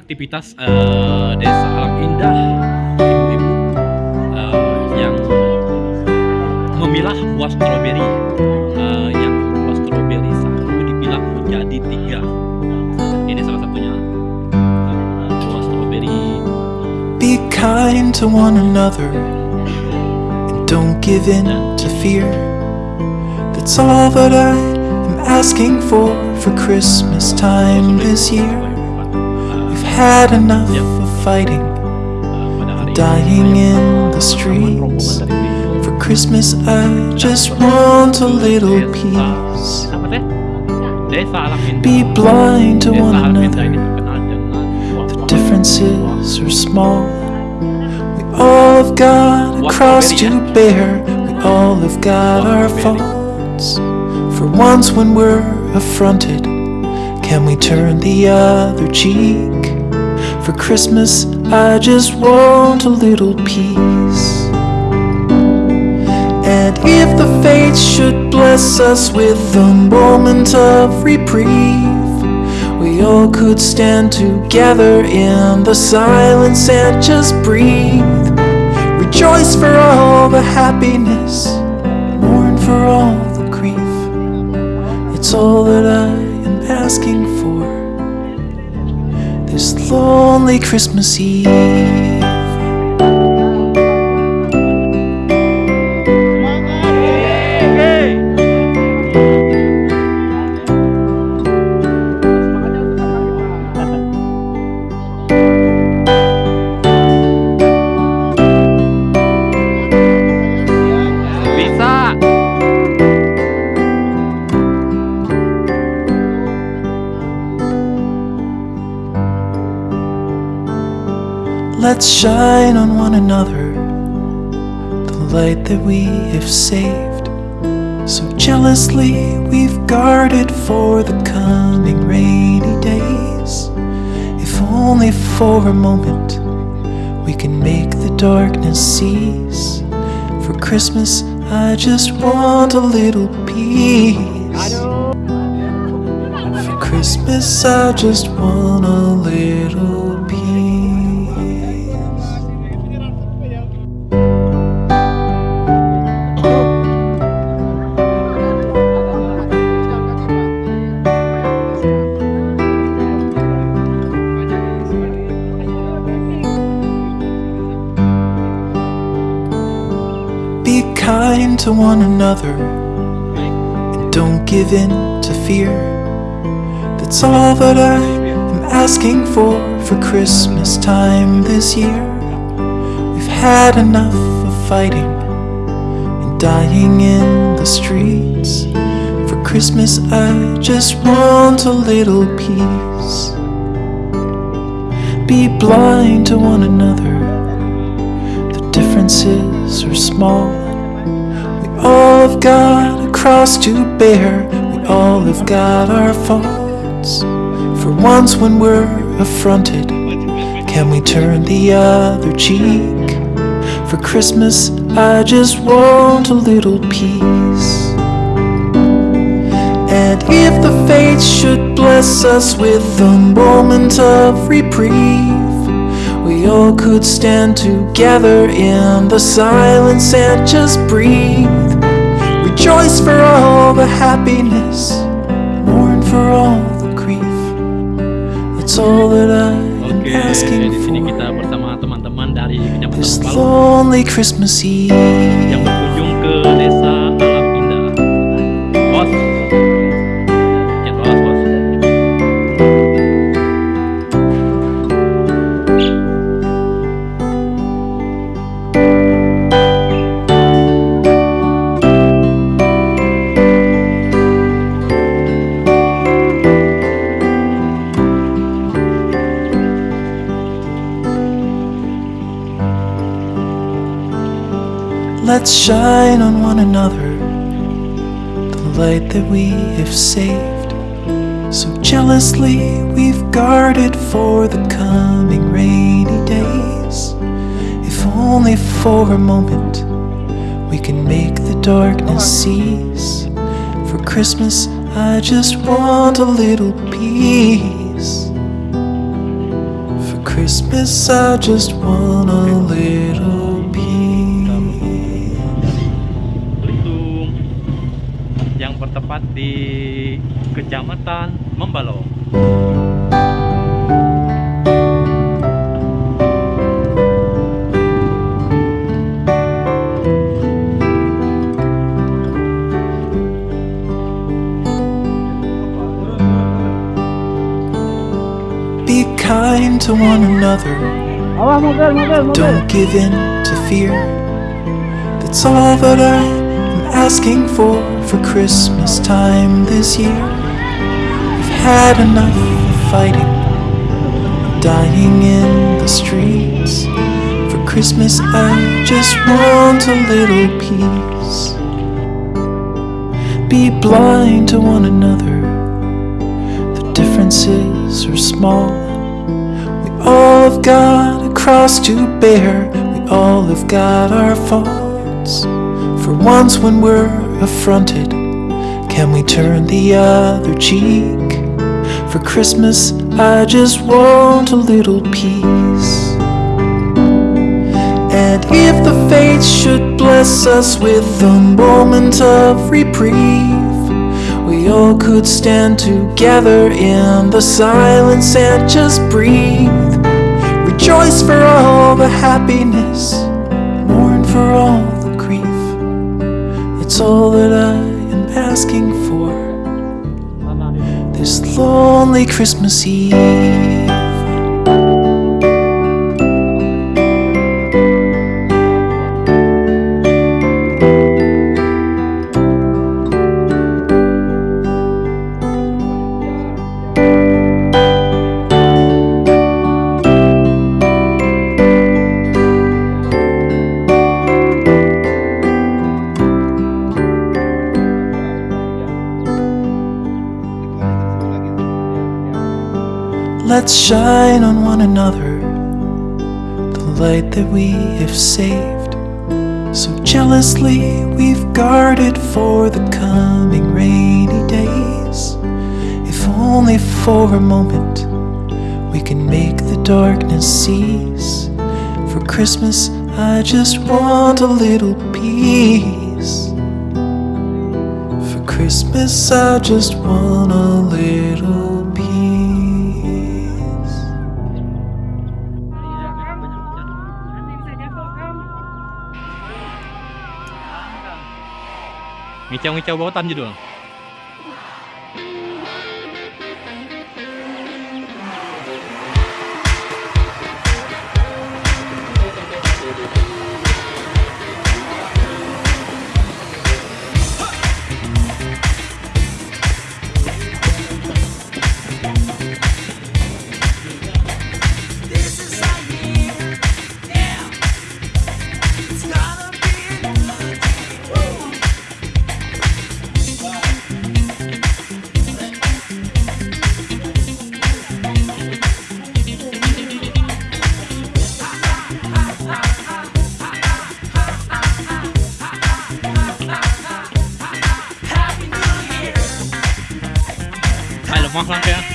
Aktivitas, eee, desa alam indah, ibu-ibu, eee, yang memilah buah stroberi, eee, yang buah stroberi 1 dipilah menjadi 3. Ini salah satunya, eee, buah stroberi. Be kind to one another and don't give in to fear. That's all that I am asking for for Christmas time this year. Had enough of fighting, dying in the streets. For Christmas I just want a little peace. Apa teh? Desa. Be blind to one alam indah ini another. The. Differences are small. We all have got a cross to bear. We all have got our faults. For once, when we're affronted, can we turn the other cheek? For Christmas, I just want a little peace. And if the fates should bless us with a moment of reprieve, we all could stand together in the silence and just breathe. Rejoice for all the happiness, mourn for all the grief. It's all that I am asking for this lonely Christmas Eve. Let's shine on one another the light that we have saved. So jealously we've guarded for the coming rainy days. If only for a moment we can make the darkness cease. For Christmas, I just want a little peace. For Christmas, I just want a kind to one another and don't give in to fear. That's all that I am asking for for Christmas time this year. We've had enough of fighting and dying in the streets. For Christmas, I just want a little peace. Be blind to one another the differences are small. Got a cross to bear. We all have got our faults. For once, when we're affronted, can we turn the other cheek? For Christmas, I just want a little peace. And if the fates should bless us with a moment of reprieve, we all could stand together in the silence and just breathe. Rejoice for all the happiness, mourn for all the grief. It's all that I am Oke, asking kita for bersama teman-teman dari Kecamatan this lonely Christmas Eve. Let's shine on one another the light that we have saved. So jealously we've guarded for the coming rainy days. If only for a moment we can make the darkness cease. For Christmas, I just want a little peace. For Christmas, I just want a little di Kecamatan Membalong. Be kind to one another. Don't give in to fear. That's all that I am asking for for Christmas time this year. We've had enough of fighting, dying in the streets. For Christmas, I just want a little peace. Be blind to one another. The differences are small. We all have got a cross to bear. We all have got our faults. For once, when we're affronted, can we turn the other cheek? For Christmas, I just want a little peace. And if the fates should bless us with a moment of reprieve, we all could stand together in the silence and just breathe. Rejoice for all the happiness, mourn for all. It's all that I am asking for this lonely Christmas Eve. Let's shine on one another the light that we have saved. So jealously we've guarded for the coming rainy days. If only for a moment we can make the darkness cease. For Christmas, I just want a little peace. For Christmas, I just want a little peace. Ngicau-ngicau bautan judul. This mach nachher.